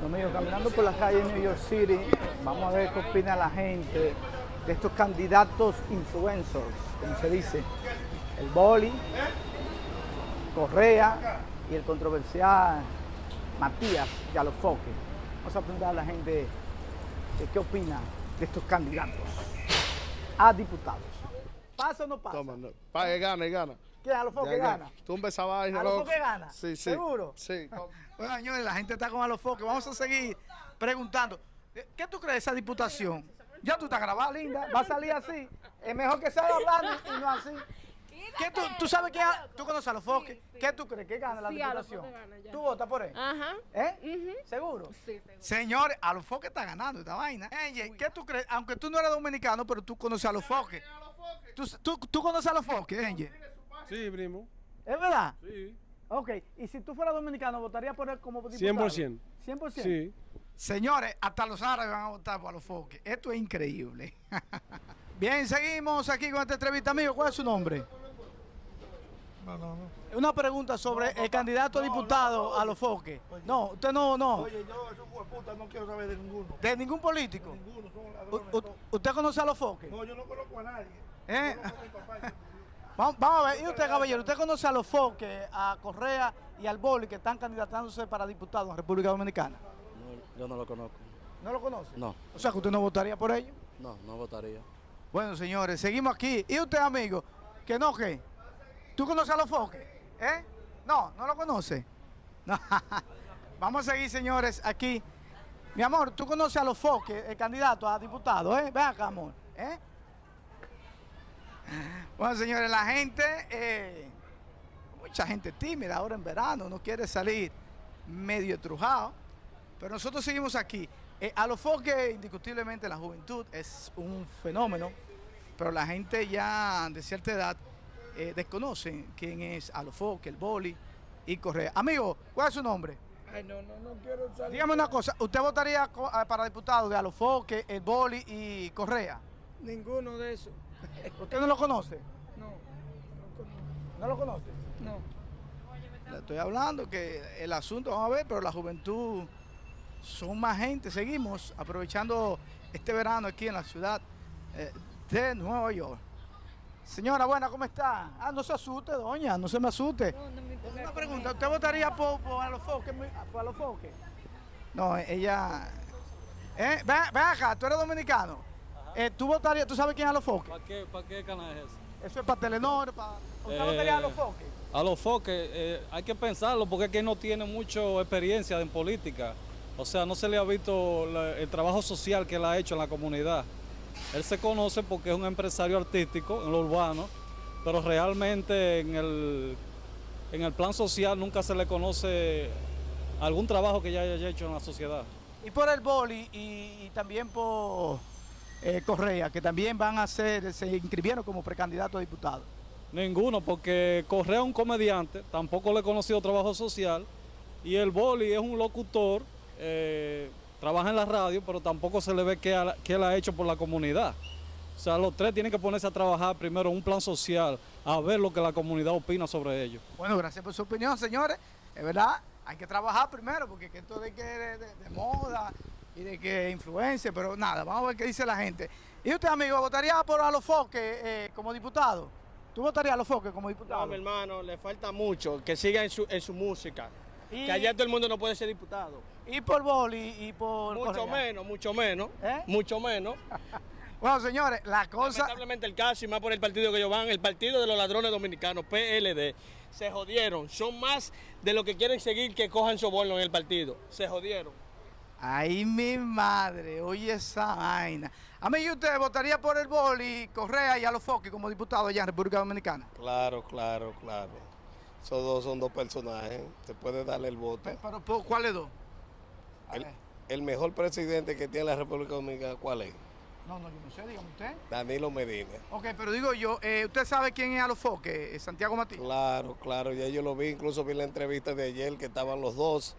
Bueno, amigos, caminando por la calle de New York City, vamos a ver qué opina la gente de estos candidatos influencers, como se dice, el Boli, Correa y el controversial Matías Galofoque. Vamos a preguntar a la gente qué opina de estos candidatos a diputados. ¿Pasa o no pasa? Toma, gana, gana. ¿Quién Alofoque gana? Tumba esa vaina, ¿Alofoque gana? Sí, sí. ¿Seguro? Sí. Bueno, señores, la gente está con Alofoque. Vamos a seguir preguntando. ¿Qué tú crees de esa diputación? Ya tú estás grabada, linda. Va a salir así. Es mejor que salga hablando y no así. ¿Qué tú, tú sabes quién? ¿Tú conoces a Alofoque? ¿Qué tú crees que gana la Sí, diputación? Gana. ¿Tú votas por él? Ajá. ¿Eh? ¿Seguro? Sí, seguro. Señores, Alofoque está ganando esta vaina. Ey, ¿qué tú crees? Aunque tú no eres dominicano, pero tú conoces a Alofoque. ¿Tú, tú, tú conoces a Alofoque, Enge? Sí, primo. ¿Es verdad? Sí. Ok, y si tú fueras dominicano, ¿votarías por él como diputado? 100%. 100%. Sí. Señores, hasta los árabes van a votar por los foques. Esto es increíble. Bien, seguimos aquí con esta entrevista, amigo. ¿Cuál es su nombre? No, no, no. Una pregunta sobre el candidato a diputado a los foques. No, usted no, no. Oye, yo, esos puta no quiero saber de ninguno. De ningún político. Ninguno, son ladrones. u-. ¿Usted conoce a los foques? No, yo no conozco a nadie. ¿Eh? Yo conozco a mi papá. Vamos, vamos a ver, y usted, caballero, ¿usted conoce a los foques, a Correa y al Boli que están candidatándose para diputados en República Dominicana? No, yo no lo conozco. ¿No lo conoce? No, O sea, que usted no votaría por ellos. no, no votaría. Bueno, señores, seguimos aquí. ¿Y usted, amigo? ¿Que no qué? ¿Tú conoces a los foques? ¿Eh? No, no lo conoce. No. Vamos a seguir, señores, aquí. Mi amor, ¿tú conoces a los foques, el candidato a diputado? ¿Eh? Ven acá, amor. ¿Eh? Bueno, señores, la gente, eh, mucha gente tímida ahora en verano, no quiere salir medio estrujado. Pero nosotros seguimos aquí. Eh, a los foques, indiscutiblemente, la juventud es un fenómeno, pero la gente ya de cierta edad eh, desconoce quién es Alofoque, el boli y Correa. Amigo, ¿cuál es su nombre? Ay, no, no, no quiero salir. Dígame una cosa, ¿usted votaría ah, para diputado de Alofoque, el boli y Correa? Ninguno de esos. ¿Usted no lo conoce? No, no conozco. ¿No lo conoce? No. Le estoy hablando que el asunto, vamos a ver, pero la juventud son más gente. Seguimos aprovechando este verano aquí en la ciudad eh, de Nueva York. Señora, buena, ¿cómo está? Ah, no se asuste, doña, no se me asuste. Una pregunta, ¿usted votaría por, por Alofoque? ¿Por Alofoque? No, ella... Eh, ven, ven acá, tú eres dominicano. Eh, ¿Tú votarías, tú sabes quién es Alofoque? ¿Para qué, para qué canal es ese? Eso es para Telenor, para... ¿Usted Eh, votaría a Alofoque? A los foques eh, hay que pensarlo porque es que no tiene mucha experiencia en política. O sea, no se le ha visto la- el trabajo social que él ha hecho en la comunidad. Él se conoce porque es un empresario artístico en lo urbano, pero realmente en el, en el plan social nunca se le conoce algún trabajo que ya haya hecho en la sociedad. Y por el boli y, y también por eh, Correa, que también van a ser, se inscribieron como precandidato a diputado. Ninguno, porque Correa es un comediante, tampoco le he conocido trabajo social, y el Boli es un locutor, eh, trabaja en la radio, pero tampoco se le ve que, ha- que él ha hecho por la comunidad. O sea, los tres tienen que ponerse a trabajar primero un plan social, a ver lo que la comunidad opina sobre ellos. Bueno, gracias por su opinión, señores. Es verdad, hay que trabajar primero, porque que esto de que de, de- de moda y de que influencia, pero nada, vamos a ver qué dice la gente. ¿Y usted, amigo, votaría por Alofoque eh, como diputado? ¿Tú votarías a Alofoque como diputado? No, mi hermano, le falta mucho que siga en su, en su música. Y- Que allá todo el mundo no puede ser diputado. Y por boli y por Mucho Correa. menos, mucho menos, ¿Eh? mucho menos. Bueno, señores, la cosa... Lamentablemente el caso y más por el partido que ellos van, el partido de los ladrones dominicanos, PLD, se jodieron. Son más de lo que quieren seguir que cojan soborno en el partido. Se jodieron. Ay, mi madre, oye esa vaina. Amigo, ¿y usted votaría por el boli, Correa y Alofoque como diputado allá en República Dominicana? Claro, claro, claro. Esos dos son dos personajes. Se puede darle el voto. Pe- Pero, ¿por ¿cuáles dos? A el mejor presidente que tiene la República Dominicana, ¿cuál es? No, no, yo no sé, dígame usted. Danilo Medina. Ok, pero digo yo, eh, ¿usted sabe quién es Alofoque? Eh, Santiago Matías. Claro, claro, ya yo lo vi, incluso vi la entrevista de ayer que estaban los dos.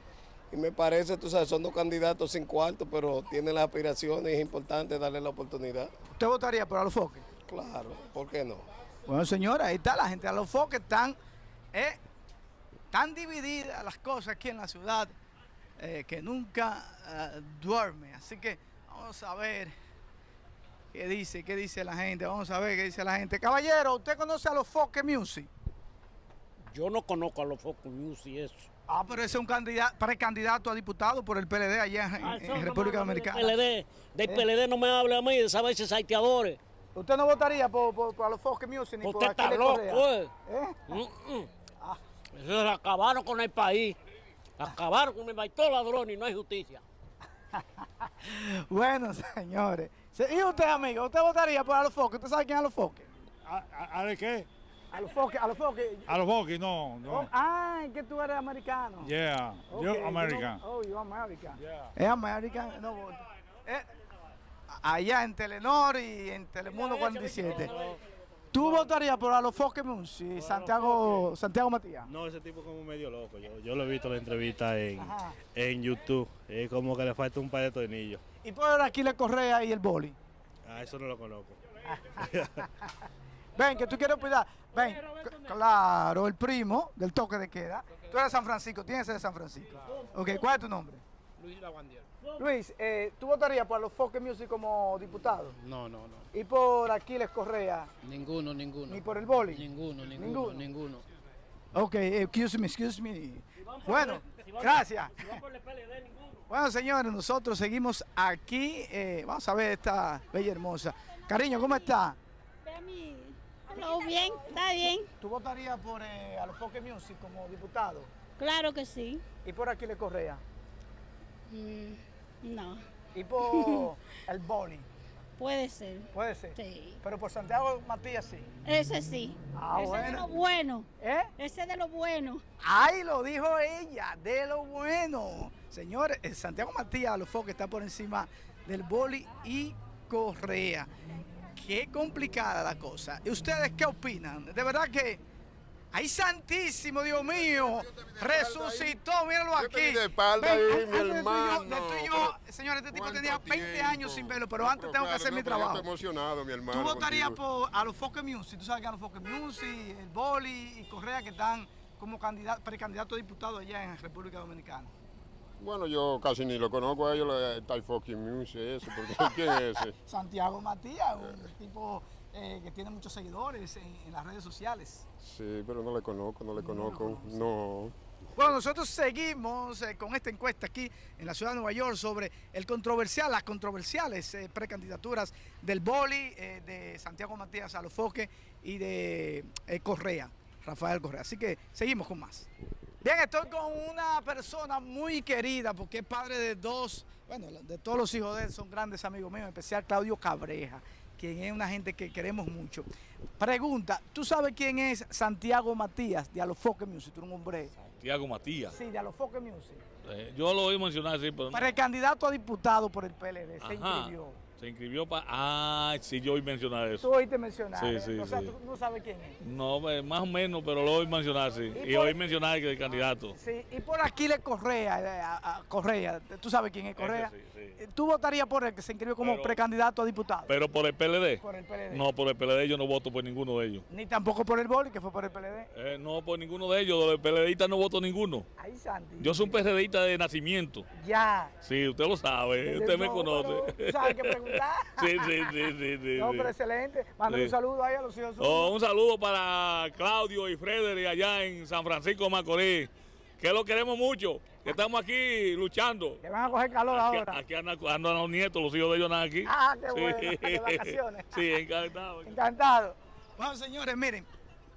Y me parece, tú sabes, son dos candidatos sin cuarto, pero tienen las aspiraciones y es importante darle la oportunidad. ¿Usted votaría por Alofoque? Claro, ¿por qué no? Bueno, señora, ahí está la gente de Alofoque, están, eh, tan divididas las cosas aquí en la ciudad eh, que nunca eh, duerme. Así que vamos a ver qué dice, qué dice la gente. Vamos a ver qué dice la gente. Caballero, ¿usted conoce a los Foque Music? Yo no conozco a News y eso. Ah, pero ese es un candidato, precandidato a diputado por el PLD allá en, Ah, en República Dominicana. Del PLD, del PLD no me hable a mí de esas veces saiteadores. ¿Usted no votaría por, por, por los Foque Music ni por Usted está Aquiles loco, Correa? eh. ¿Eh? Mm, mm. Eso se acabaron con el país. Acabaron con el país. Todos ladrones y no hay justicia. Bueno, señores. Se- ¿Y usted, amigo? ¿Usted votaría por los Foque? ¿Usted sabe quién es los Foque? ¿A, a, a de qué? A los Foque, a los Foque. A los Bucky, no, Oh, no. ah, es que tú eres americano. Yeah, Ok, yo tú no- American. oh, you American. Yeah. Es American, no. Eh, allá en Telenor y en Telemundo 47. ¿Tú votarías por a los Foque Music, Santiago, Santiago Matías? No, ese tipo es como medio loco. Yo, yo lo he visto en la entrevista en, en YouTube. Es como que le falta un par de tornillos. Y por Aquiles Correa y el boli. A eso no lo conozco. Ven, que tú quieres cuidar. Ven, claro, el primo del toque de queda. Tú eres de San Francisco, tienes que ser de San Francisco. Ok, ¿cuál es tu nombre? Luis Lavandier. Luis, eh, ¿tú votarías por los Foque Music como diputado? No, no, no. ¿Y por Aquiles Correa? Ninguno, ninguno. ¿Ni por el boli? Ninguno, ninguno, Ninguno. ninguno. Ok, excuse me, excuse me. Bueno, gracias. Bueno, señores, nosotros seguimos aquí. eh, vamos a ver esta bella hermosa. Cariño, ¿cómo está? Todo bien, está bien. ¿Tú votarías por eh, a los Foque Music como diputado? Claro que sí. ¿Y por Aquiles Correa? Mm, no, ¿Y por el boli? puede ser. Puede ser. Sí. Pero por Santiago Matías sí. Ese sí. Ah, Ese de bueno. lo bueno. ¿Eh? Ese de lo bueno. Ay, lo dijo ella, de lo bueno. Señores, Santiago Matías los que está por encima del boli y Correa. Qué complicada la cosa. ¿Y ustedes qué opinan? De verdad que. ¡Ay, santísimo, Dios mío! Resucitó, míralo aquí. di de espalda ahí, mi yo- hermano. de tú y yo, señores, este tipo ¿Cuánto tenía 20 tiempo? años sin verlo, pero antes tengo que hacer no, mi yo trabajo. estoy emocionado, mi hermano. ¿Tú votarías por a los Foque Music? ¿Tú sabes que a los Foque Music, el Boli y Correa que están como candidato, precandidato a diputado allá en República Dominicana? Bueno, yo casi ni lo conozco a ellos, lo de Type Fucking Music, eso, porque ¿quién es ese? Santiago Matías, un tipo eh, que tiene muchos seguidores en, en las redes sociales. Sí, pero no le conozco, no le conozco, no. Bueno, nosotros seguimos eh, con esta encuesta aquí en la ciudad de Nueva York sobre el controversial, las controversiales eh, precandidaturas del Boli, eh, de Santiago Matías Alofoque y de eh, Correa, Rafael Correa. Así que seguimos con más. Bien, estoy con una persona muy querida porque es padre de dos, bueno, de todos los hijos de él son grandes amigos míos, en especial Claudio Cabreja, quien es una gente que queremos mucho. Pregunta, ¿tú sabes quién es Santiago Matías de Alofoque Music? Tú eres un hombre. Tiago Matías. Sí, de Alofoque Music. Eh, yo lo oí mencionar, sí, pero no. Precandidato a diputado por el PLD, se Ajá. inscribió. Se inscribió para... Ah, sí, yo oí mencionar Tú eso. oíste mencionar, Sí, ¿eh? sí, o sea, sí. tú no sabes quién es. No, eh, más o menos, pero lo oí mencionar, sí. ¿Y Y por- oí mencionar que el candidato. Sí, y por aquí le Correa, eh, a- a Correa, tú sabes quién es Correa. Ese sí, sí. ¿Tú votarías por él que se inscribió como Pero- precandidato a diputado? Pero por el PLD. Por el PLD. No, por el PLD yo no voto por ninguno de ellos. Ni tampoco por el Boli, que fue por el PLD. Eh, no, por ninguno de ellos. Los PLDistas no voto ninguno. Ahí, Santi. Yo soy un PRDista de nacimiento. Ya. Sí, usted lo sabe, usted me No, conoce. tú sabes qué Sí, sí, sí, sí, sí. No, sí. pero excelente. Mándale Sí. un saludo ahí a los hijos. Oh, un saludo para Claudio y Frederick allá en San Francisco de Macorís, que lo queremos mucho, que estamos aquí luchando. Que van a coger calor Aquí, ahora. aquí andan, andan los nietos, los hijos de ellos andan aquí. Ah, qué bueno, de vacaciones. Sí, encantado. Encantado. Bueno, señores, miren,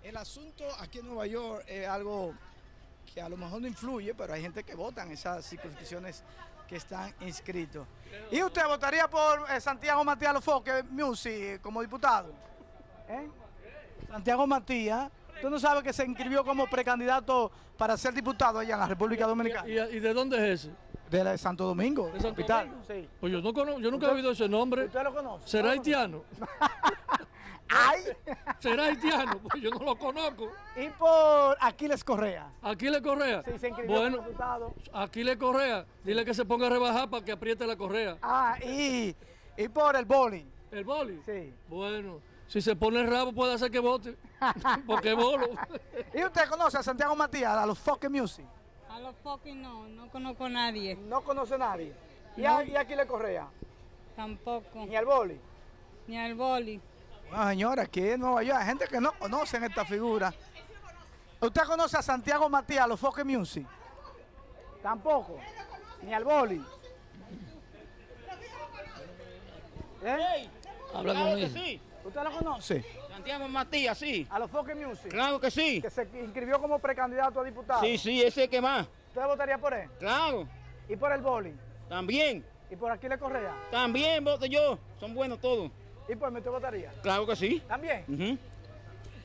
el asunto aquí en Nueva York es algo que a lo mejor no influye, pero hay gente que vota en esas circunscripciones que están inscritos. ¿Y usted votaría por eh, Santiago Matías Lofoque Music como diputado? ¿Eh? Santiago Matías, ¿tú no sabes que se inscribió como precandidato para ser diputado allá en la República Dominicana? ¿Y, y de dónde es ese? De la de Santo Domingo, ¿De Santo capital. Domingo? Sí. Pues yo, no conozco, yo nunca he ¿Usted- oído ese nombre. ¿Usted lo conoce? ¿Será ¿No lo haitiano? ¡Ay! ¿Será haitiano? Pues yo no lo conozco. Y por Aquiles Correa. Aquiles Correa. Sí, se inscribió Bueno, como diputado. Aquiles Correa. Dile que se ponga a rebajar para que apriete la correa. Ah, y, y por el bowling. ¿El boli? Sí. Bueno, si se pone el rabo puede hacer que vote. Porque es bolo. ¿Y usted conoce a Santiago Matías, a los Foque Music? A los fucking no, no conozco a nadie. No conoce a nadie. ¿Y, No. a, y a Aquiles Correa? Tampoco. Ni al boli. Ni al boli. Bueno, señora, aquí en Nueva York hay gente que no conocen esta figura. ¿Usted conoce a Santiago Matías, los Foque Music? Tampoco. Ni al boli. ¿Eh? Habla Claro con que él. sí. ¿Usted lo conoce? Santiago Matías, sí. A los Foque Music. Claro que sí. Que se inscribió como precandidato a diputado. Sí, sí, ese que más. ¿Usted votaría por él? Claro. ¿Y por el boli? También. ¿Y por Aquiles Correa? También voto yo. Son buenos todos. ¿Y por mí usted votaría? Claro que sí. ¿También? Ujú.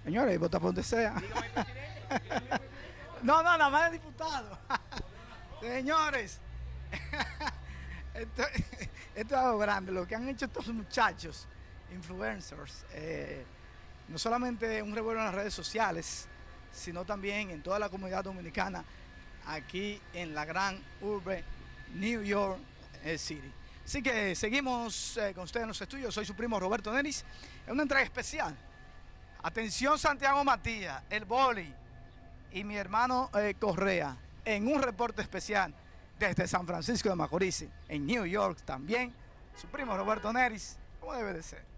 Señores, vota por donde sea. no, no, nada más de diputado. Señores, esto, esto es algo grande. Lo que han hecho estos muchachos, influencers, eh, no solamente un revuelo en las redes sociales, sino también en toda la comunidad dominicana, aquí en la gran urbe New York eh, City. Así que seguimos eh, con ustedes en los estudios. Soy su primo Roberto Neris. Es una entrega especial. Atención Santiago Matías, el boli y mi hermano eh, Correa en un reporte especial desde San Francisco de Macorís, en New York también. Su primo Roberto Neris, como debe de ser.